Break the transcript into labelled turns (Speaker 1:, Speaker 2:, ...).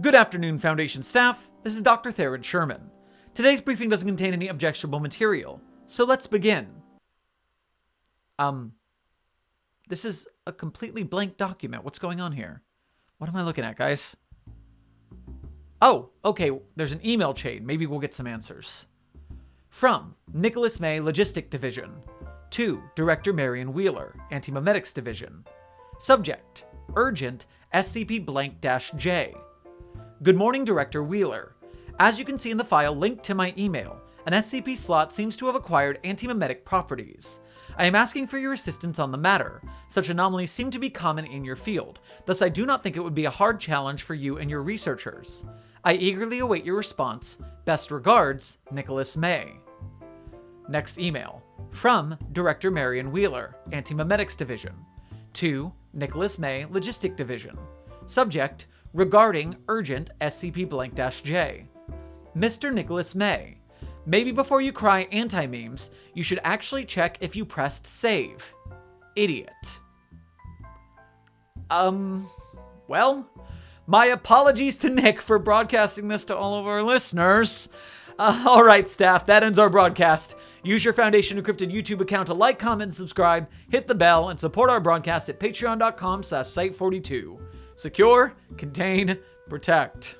Speaker 1: Good afternoon, Foundation staff. This is Dr. Theron Sherman. Today's briefing doesn't contain any objectionable material, so let's begin. Um, this is a completely blank document. What's going on here? What am I looking at, guys? Oh, okay, there's an email chain. Maybe we'll get some answers. From Nicholas May Logistic Division to Director Marion Wheeler, Antimemetics Division. Subject Urgent SCP blank J. Good morning, Director Wheeler. As you can see in the file linked to my email, an SCP slot seems to have acquired antimemetic properties. I am asking for your assistance on the matter. Such anomalies seem to be common in your field, thus I do not think it would be a hard challenge for you and your researchers. I eagerly await your response. Best regards, Nicholas May. Next email. From Director Marion Wheeler, Antimemetics Division. To Nicholas May, Logistic Division. Subject, regarding urgent SCP blank Dash J. Mr. Nicholas May, maybe before you cry anti memes, you should actually check if you pressed save. Idiot. Um, well, my apologies to Nick for broadcasting this to all of our listeners. Uh, all right, staff, that ends our broadcast. Use your Foundation Encrypted YouTube account to like, comment, subscribe, hit the bell, and support our broadcast at patreon.com slash site42. Secure, contain, protect.